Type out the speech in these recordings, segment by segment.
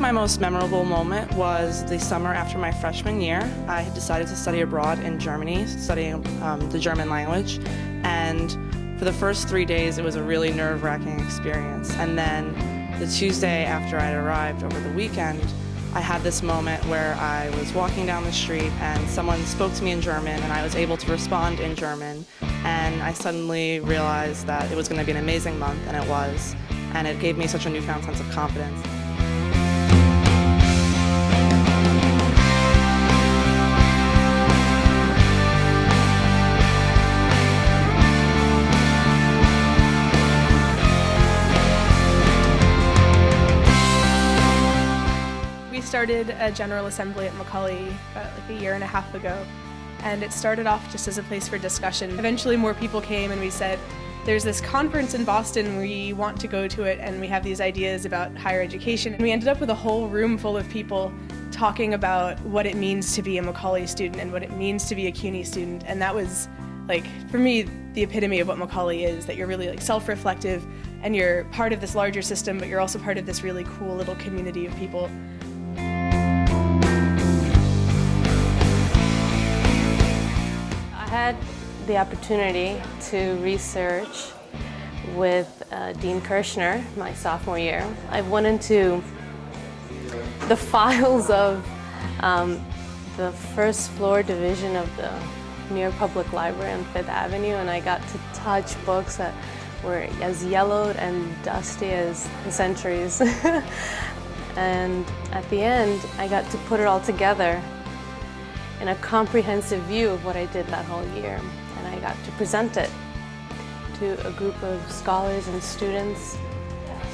my most memorable moment was the summer after my freshman year. I had decided to study abroad in Germany, studying um, the German language, and for the first three days it was a really nerve-wracking experience. And then the Tuesday after I'd arrived over the weekend, I had this moment where I was walking down the street and someone spoke to me in German and I was able to respond in German and I suddenly realized that it was going to be an amazing month and it was and it gave me such a newfound sense of confidence. Started a General Assembly at Macaulay about like a year and a half ago and it started off just as a place for discussion. Eventually more people came and we said, there's this conference in Boston, we want to go to it and we have these ideas about higher education. And we ended up with a whole room full of people talking about what it means to be a Macaulay student and what it means to be a CUNY student. And that was like, for me, the epitome of what Macaulay is, that you're really like self-reflective and you're part of this larger system, but you're also part of this really cool little community of people. Had the opportunity to research with uh, Dean Kirschner my sophomore year. I went into the files of um, the first floor division of the New York Public Library on Fifth Avenue and I got to touch books that were as yellowed and dusty as the centuries. and at the end, I got to put it all together in a comprehensive view of what I did that whole year. And I got to present it to a group of scholars and students.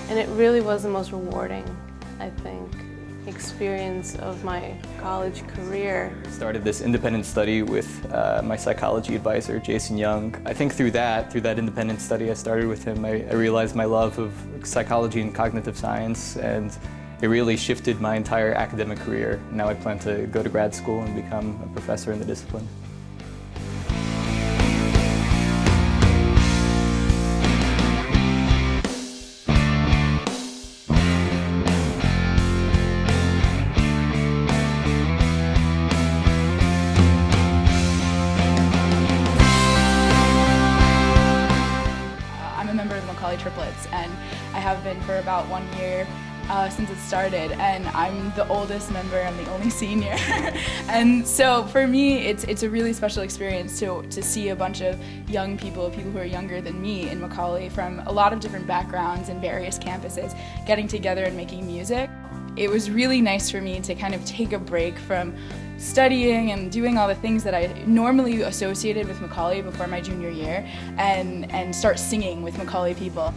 And it really was the most rewarding, I think, experience of my college career. Started this independent study with uh, my psychology advisor, Jason Young. I think through that, through that independent study I started with him, I, I realized my love of psychology and cognitive science and it really shifted my entire academic career. Now I plan to go to grad school and become a professor in the discipline. I'm a member of the Macaulay Triplets and I have been for about one year uh, since it started and I'm the oldest member, I'm the only senior. and so for me it's it's a really special experience to, to see a bunch of young people, people who are younger than me in Macaulay from a lot of different backgrounds and various campuses getting together and making music. It was really nice for me to kind of take a break from studying and doing all the things that I normally associated with Macaulay before my junior year and, and start singing with Macaulay people.